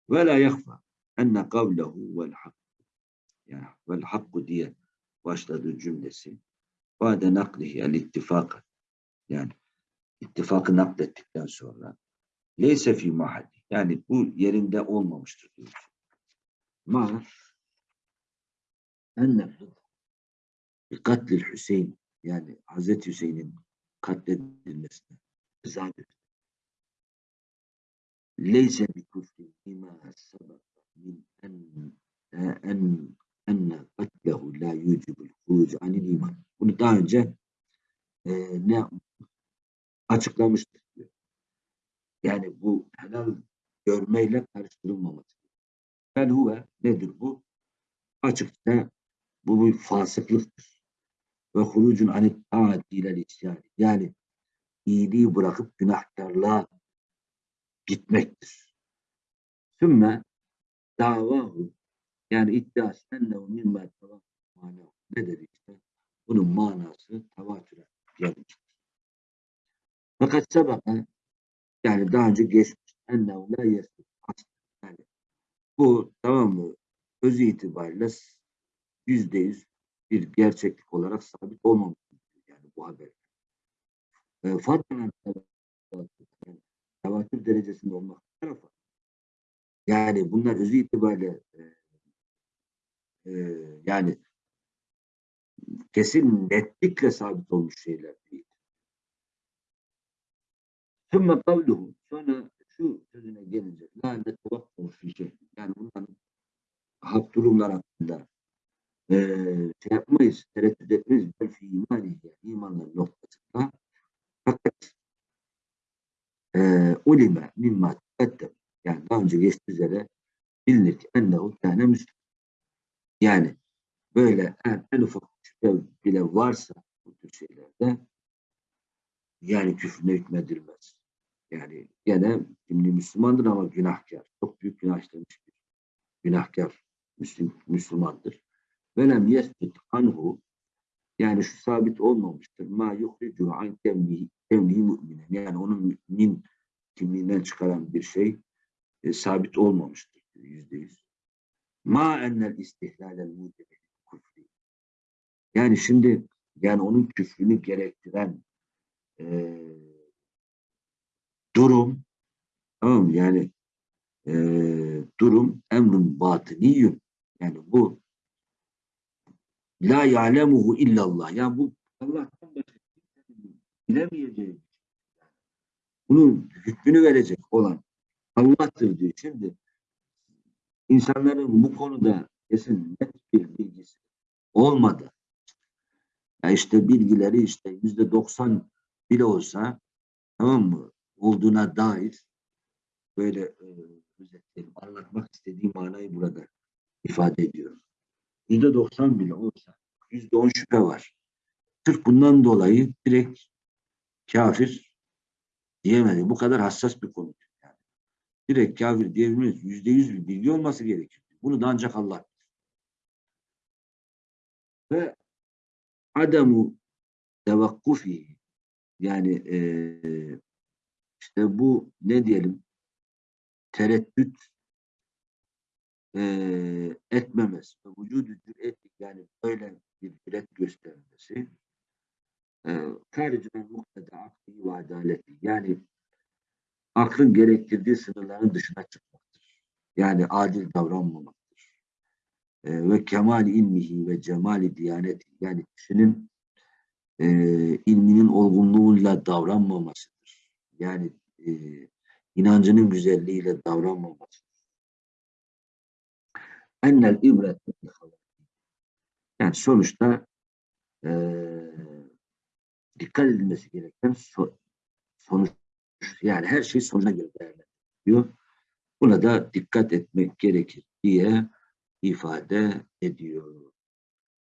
Ve la yakfa enne kavlehu vel hak. Yani vel hakku diye başladığı cümlesi. Bade naklihi el ittifak. Yani ittifakı naklettikten sonra leyse fi mahalli. Yani bu yerinde olmamıştır diyor. Ma enne bir katlil Hüseyin yani Hazreti Hüseyin'in katledilmesine zadir. Leyse bi kufri bima sabaka min en en enne katlehu la yucibul huruc anil iman. Bunu daha önce e, ne yapmıştık? Açıklamıştık diyor. Yani bu helal görmeyle karıştırılmaması. Bel huve nedir bu? Açıkça bu bir fasıklıktır. Ve hurucun anit taati ilel isyan. Yani iyiliği bırakıp günahkarlığa gitmektir. Sümme davahu yani iddiası ennehu mimma tevâ ne dedi işte? Bunun manası tevatüre gelmiştir. Fakat sabaka yani daha önce geçmiş ennehu la yani bu tamam mı? Öz itibariyle yüzde yüz bir gerçeklik olarak sabit olmamıştır yani bu haber. E, Fatma'nın tevatür derecesinde olmak tarafa yani bunlar özü itibariyle e, e, yani kesin netlikle sabit olmuş şeyler değil. Sümme kavluhu sonra şu sözüne gelince la netevakkuhu fi şey. Yani bunların hak durumlar hakkında e, şey yapmayız, tereddüt etmeyiz. Bel fi imani yani imanların noktasında fakat e, ulime mimma teqaddem yani daha önce geçtiği üzere bilinir ki ennehu kâne müslim. Yani böyle en, en ufak şüphe bile varsa bu tür şeylerde yani küfrüne hükmedilmez. Yani gene şimdi Müslümandır ama günahkar. Çok büyük günah işlemiş bir günahkar Müslüm, Müslümandır. Velem yesbit anhu yani şu sabit olmamıştır. Ma yuhricu an kevnihi müminen. Yani onun mümin kimliğinden çıkaran bir şey e, sabit olmamıştır. Yüzde yüz. Ma ennel istihlalel mucebe kufri. Yani şimdi yani onun küfrünü gerektiren e, durum tamam mı? Yani e, durum emrun batiniyyün. Yani bu la ya'lemuhu illallah. Yani bu Allah'tan başka bilemeyeceği şey. Bunun hükmünü verecek olan Allah'tır diyor. Şimdi insanların bu konuda kesin net bir bilgisi olmadı. Ya işte bilgileri işte yüzde doksan bile olsa tamam mı olduğuna dair böyle e, özetleyelim. Anlatmak istediğim manayı burada ifade ediyorum. Yüzde doksan bile olsa yüzde on şüphe var. Sırf bundan dolayı direkt kafir diyemedi. Bu kadar hassas bir konu. Yani. Direkt kafir diyebilmeyiz. Yüzde yüz bir bilgi olması gerekiyor. Bunu da ancak Allah. Ve ademu tevakkufi yani e, işte bu ne diyelim tereddüt e, etmemesi ve vücudu cüretlik yani böyle bir cüret göstermesi e, haricinen muhteda akli ve adaleti yani aklın gerektirdiği sınırların dışına çıkmaktır. Yani adil davranmamaktır. E, ve kemal ilmihi ve cemali diyaneti yani kişinin e, ilminin olgunluğuyla davranmamasıdır. Yani e, inancının güzelliğiyle davranmamasıdır. Ennel ibret yani sonuçta e, dikkat edilmesi gereken so, sonuç yani her şey sonucuna göre değerlendiriyor. Buna da dikkat etmek gerekir diye ifade ediyor.